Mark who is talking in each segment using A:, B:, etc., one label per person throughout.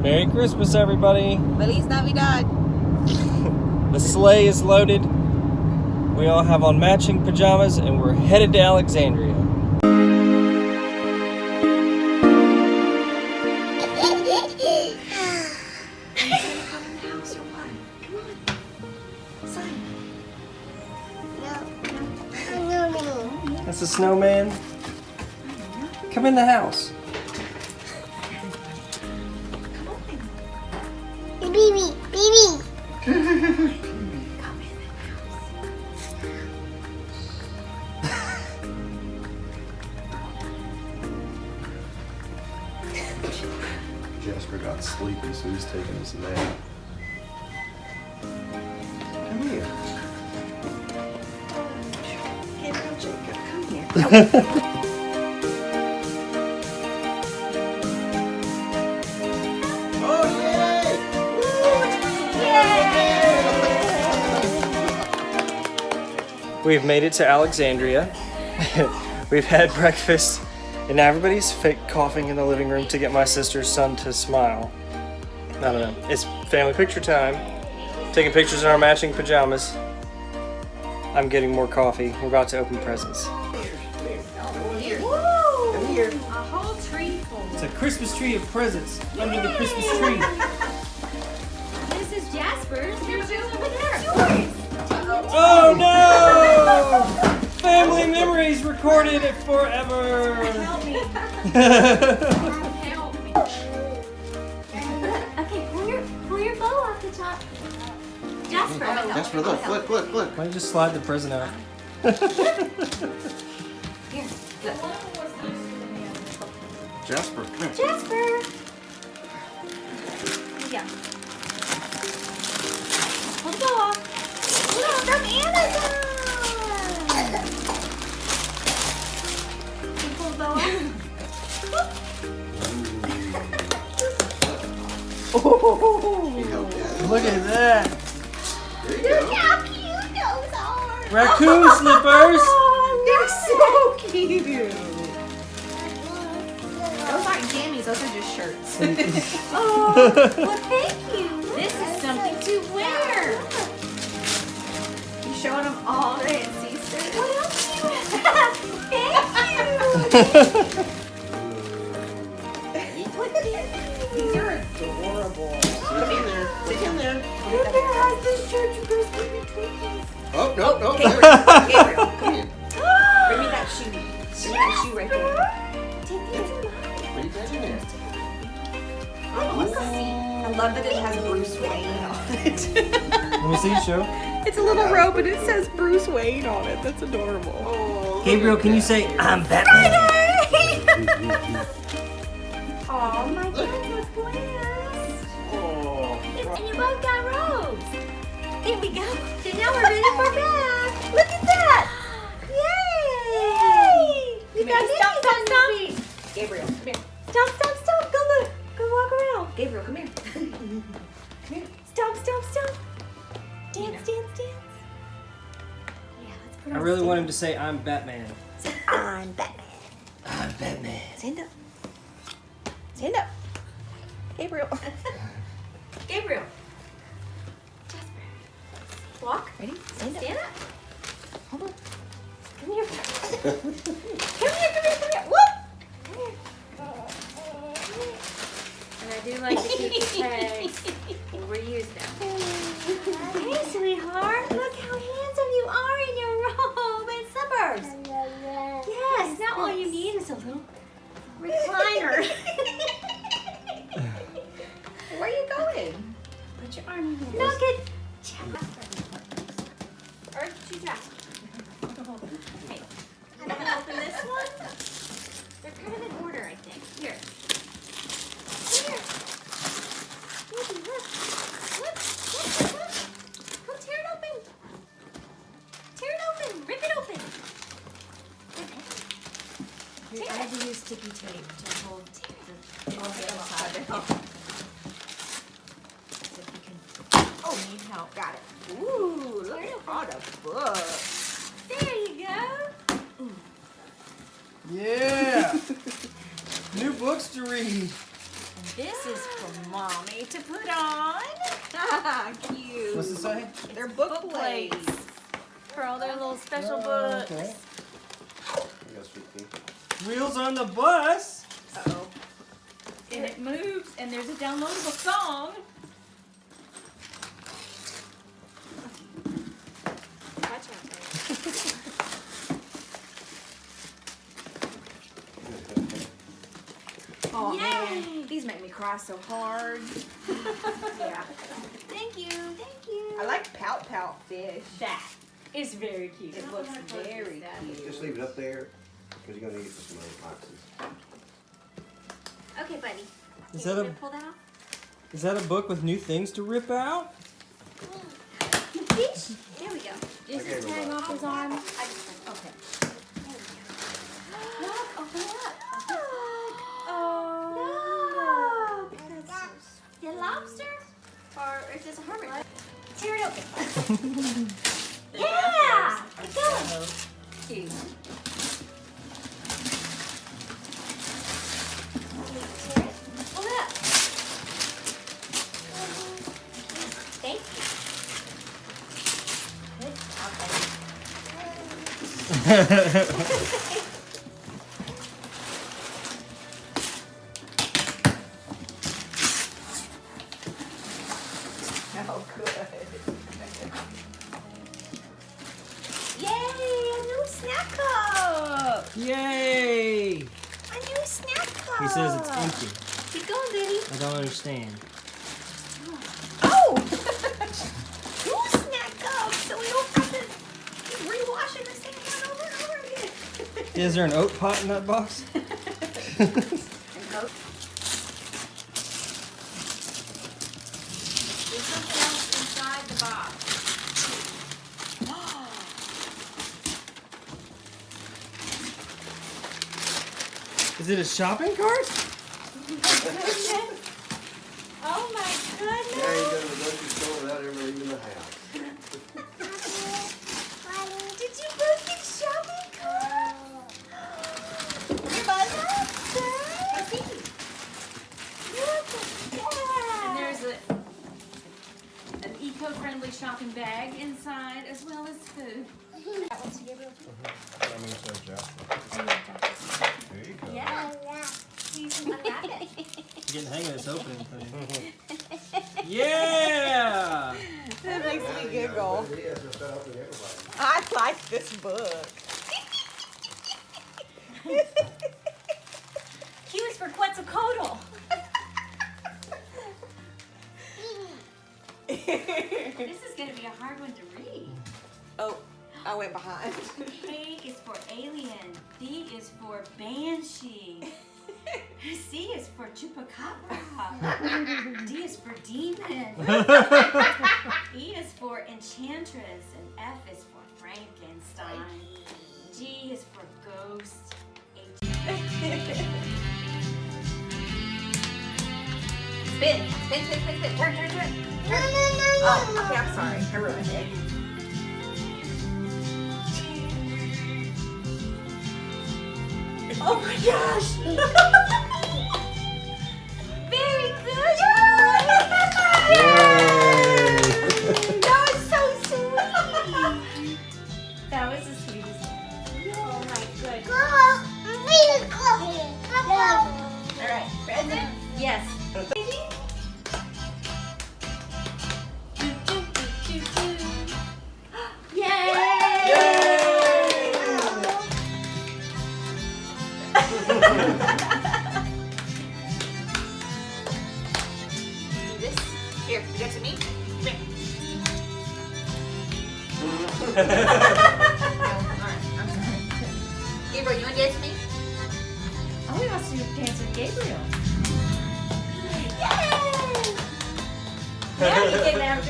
A: Merry Christmas, everybody.
B: Feliz Navidad.
A: The sleigh is loaded. We all have on matching pajamas, and we're headed to Alexandria. That's a snowman. Come in the house.
C: Baby.
D: Jasper got sleepy, so he's taking his nap. Come here.
B: Gabriel Jacob, come here.
A: We've made it to Alexandria. We've had breakfast, and now everybody's fake coughing in the living room to get my sister's son to smile. I don't know. It's family picture time. Taking pictures in our matching pajamas. I'm getting more coffee. We're about to open presents.
B: Come here.
E: A whole tree full.
A: It's a Christmas tree of presents under the Christmas tree.
E: This is Jasper's. Yours over there.
A: Oh no! Family memories recorded it forever.
E: Help me. Help me. okay, pull your pull your bow off the top. Jasper.
D: Jasper, look, look, look, look.
A: Why don't you just slide the present out?
E: Here.
D: Jasper, come here.
E: Jasper. Yeah. Pull the bow off. Look, from Amazon.
D: He.
A: Look at that.
D: There you go.
E: How cute those are.
A: Raccoon slippers.
B: Oh, they're so cute. Those aren't jammies, those are just shirts.
E: Oh, well, thank you. This is something to wear.
B: you showing them all day at Easter?
E: Well, thank you.
B: These are adorable. Come here. Sit down there.
D: Oh, no, no.
B: Gabriel,
D: there.
B: Gabriel, come here. Bring me that shoe. Bring me that shoe right there. Take it.
D: What are you doing there?
B: Oh. I love that it has Bruce Wayne on it.
A: Let me see, show.
B: it's a little robe and it says Bruce Wayne on it. That's adorable. Oh,
A: Gabriel, can you say I'm Batman?
E: Oh, my God, There we go. So now we're ready for bed. Look at that. Yay. You
B: Come
E: got stop, stop, stop.
B: Gabriel, come here.
E: Stop, stop, stop. Go look. Go walk around.
B: Gabriel, come here. come here.
E: Stop, stop, stop. Dance, dance, dance. Yeah, let's put
A: I really want him to say I'm Batman.
E: I'm Batman.
A: I'm Batman.
B: Stand up.
A: Say?
B: They're book,
E: Book
B: plates.
E: plates for all their little special
A: Oh,
E: books.
A: okay.
D: You got sweet tea.
A: Wheels on the bus.
B: Uh-oh.
E: And it moves, and there's a downloadable song.
B: Watch out, baby. Oh
E: Yay.
B: man, these make me cry so hard. yeah,
E: Thank you, thank you.
B: I like pout pout fish.
E: that. Is very cute.
B: It looks very cute.
D: Just leave it up there, because you're gonna need it for some other boxes.
E: Okay, buddy.
A: Is that a
E: to pull that off?
A: is that a book with new things to rip out?
E: Fish? There we go. Is
D: Okay,
E: this tearing
D: Rebecca.
E: off his arm?
B: I just
E: Okay. Look, open it up. Oh, look. The lobster? Or is this a hermit? Tear it open. yeah! Keep going.
B: cute.
E: Tear it. Pull it up. Thank you. Good. Okay.
A: I don't understand.
E: Oh! new snack cup! So we don't have to keep rewashing the same one over and over again.
A: Is there an oat pot in that box?
E: And Coke. There's something else inside the box.
A: Is it a shopping cart?
E: Oh my
D: Yeah, you
E: goodness!
D: go to the grocery store without ever leaving the house.
E: Did you both get shopping carts? Your mother? Let's see. Look at that. And there's a an eco-friendly shopping bag inside as well as food. That one's to Gabriel too?
D: There you go.
E: Yeah. He's unwrap it.
A: You're getting the hang of this opening thing. yeah!
B: That makes
D: Now
B: me
D: you know
B: giggle.
D: what it is, it's not open to everybody.
B: I like this book.
E: Q is for Quetzalcoatl. This is gonna be a hard one to read.
B: oh, I went behind.
E: A is for alien. D is for banshee. C is for chupacabra. D is for demon. E is for enchantress. And F is for Frankenstein. G is for ghost.
B: Spin, spin, spin, spin, spin. Turn, turn, turn.
C: No, no, no,
B: Oh, okay, I'm sorry. I ruined it.
E: Oh my gosh! Yes.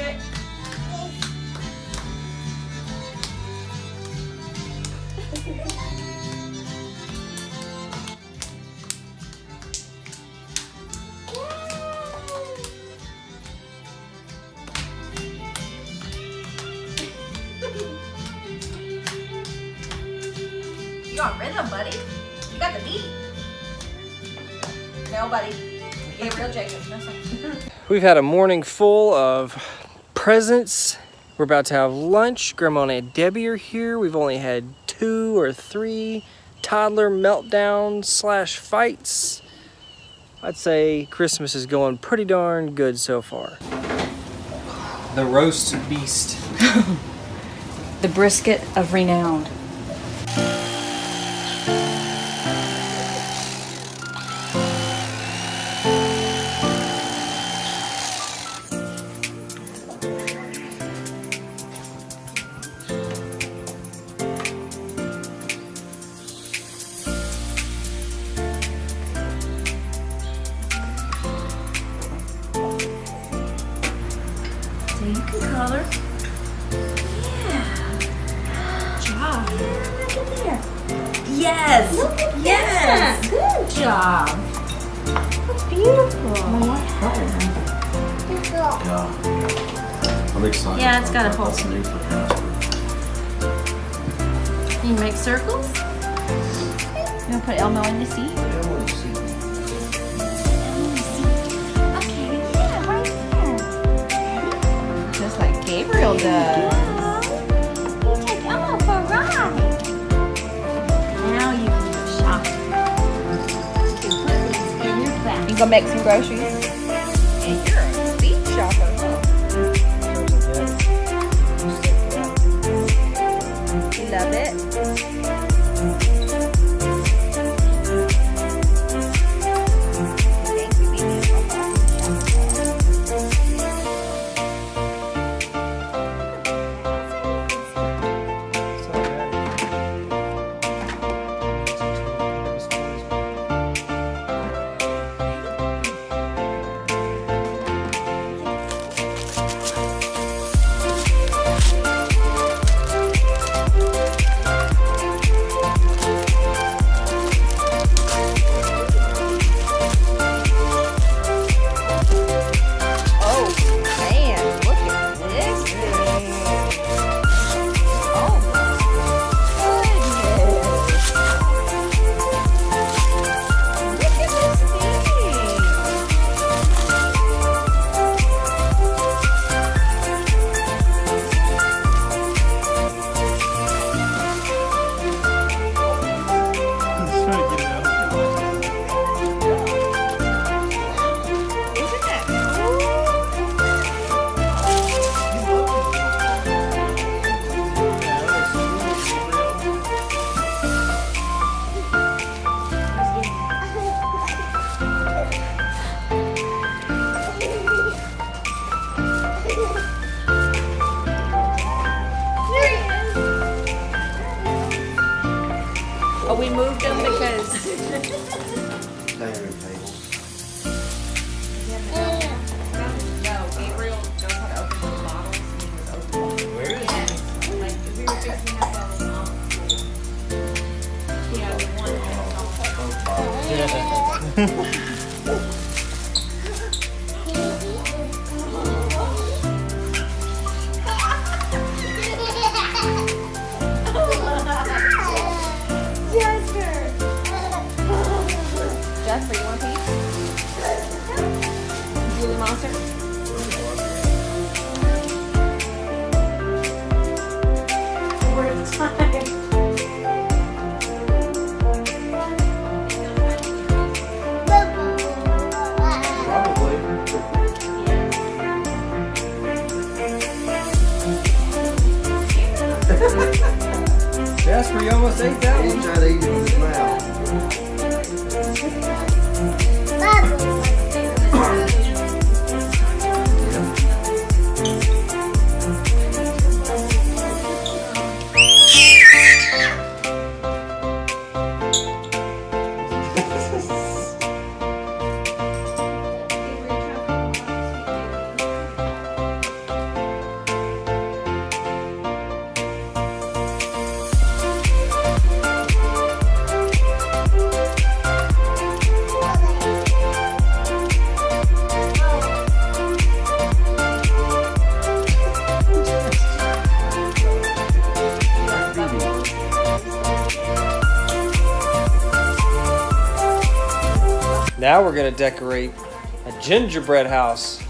B: You on rhythm, buddy. You got the beat. No, buddy.
E: Gabriel Jacobs.
A: We've had a morning full of presents. We're about to have lunch. Grandma and Aunt Debbie are here. We've only had two or three toddler meltdowns slash fights. I'd say Christmas is going pretty darn good so far. The roast beast.
E: The brisket of renown. Job. That's beautiful.
B: Yeah. I'm excited.
E: Yeah, it's got a
B: about
E: whole
B: that. That's new for Casper.
E: You make circles? You want to put Elmo in the seat? Go make some groceries. Jasper, you
A: almost ate that
B: He's
A: one.
B: trying to eat it with his mouth.
A: Now we're gonna decorate A gingerbread house.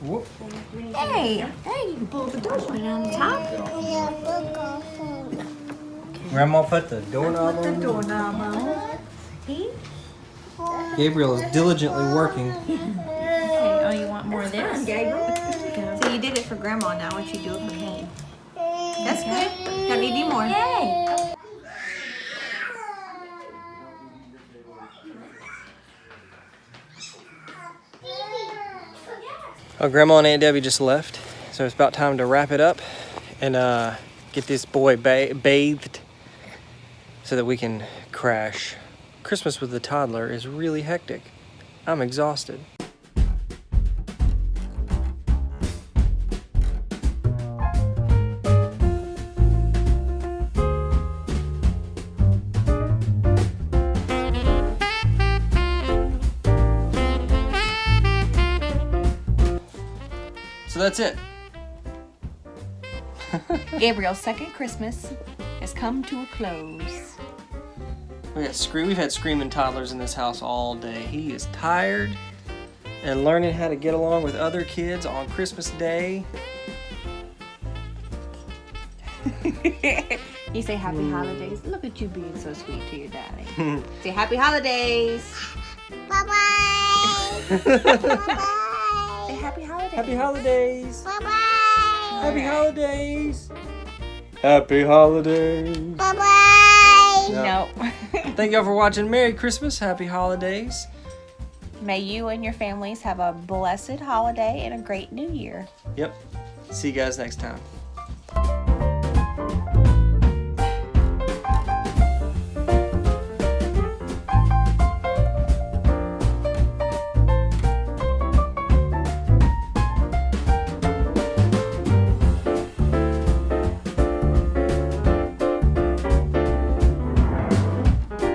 A: Whoop.
E: Hey, hey, you can pull the door, put it on the top.
C: Yeah, book.
A: Grandma put the doorknob
E: The
A: on.
E: doorknob on. See?
A: Gabriel is diligently working.
E: Okay, oh, you want more of this? Gabriel.
B: So you did it for grandma, now what you do it for me. That's good. Gotta need more.
E: Yay!
A: Oh, Grandma and Aunt Debbie just left, so it's about time to wrap it up and uh, get this boy ba- bathed so that we can crash. Christmas with the toddler is really hectic. I'm exhausted. That's it.
B: Gabriel's second Christmas has come to a close.
A: We got scre- We've had screaming toddlers in this house all day. He is tired and learning how to get along with other kids on Christmas Day.
B: you say happy hmm. holidays. Look at you being so sweet to your daddy. say happy holidays.
C: Bye-bye. Bye-bye.
B: Happy holidays.
A: Happy holidays!
C: Bye-bye.
A: Happy holidays! Happy holidays!
C: Bye-bye.
B: No.
A: Thank y'all for watching. Merry Christmas. Happy holidays.
B: May you and your families have a blessed holiday and a great new year.
A: Yep. See you guys next time.